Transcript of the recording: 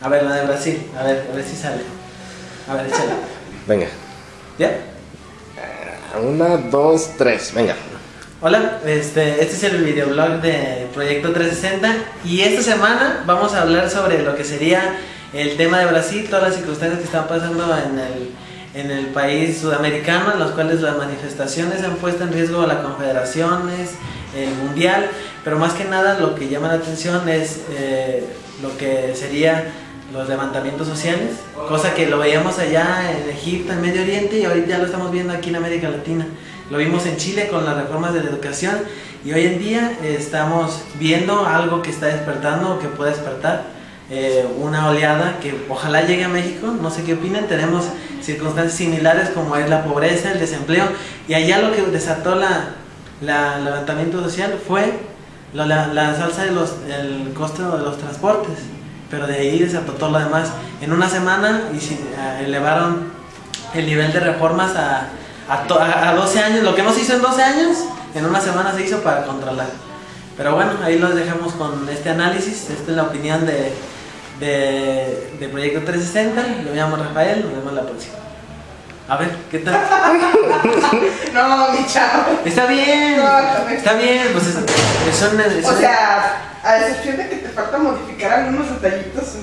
A ver, la de Brasil. A ver, a ver si sale. A ver, échale. Venga. ¿Ya? Una, dos, tres. Venga. Hola, este, este es el videoblog de Proyecto 360 y esta semana vamos a hablar sobre lo que sería el tema de Brasil, todas las circunstancias que están pasando en el, en el país sudamericano, en las cuales las manifestaciones han puesto en riesgo a las confederaciones, el mundial, pero más que nada lo que llama la atención es eh, lo que sería los levantamientos sociales, cosa que lo veíamos allá en Egipto, en Medio Oriente y ahorita ya lo estamos viendo aquí en América Latina. Lo vimos en Chile con las reformas de la educación y hoy en día eh, estamos viendo algo que está despertando o que puede despertar eh, una oleada que ojalá llegue a México, no sé qué opinan, tenemos circunstancias similares como es la pobreza, el desempleo y allá lo que desató la, levantamiento social fue la, la, salsa del el costo de los transportes, pero de ahí desató todo lo demás. En una semana y uh, elevaron el nivel de reformas a a, a, 12 años, lo que no se hizo en 12 años, en una semana se hizo para controlar. Pero bueno, ahí los dejamos con este análisis, esta es la opinión de, de, de Proyecto 360, lo llamo Rafael, nos vemos la próxima. A ver, ¿qué tal? no, mi chavo. Está bien, No, está bien, pues es, O sea, a excepción de que te falta modificar algunos detallitos,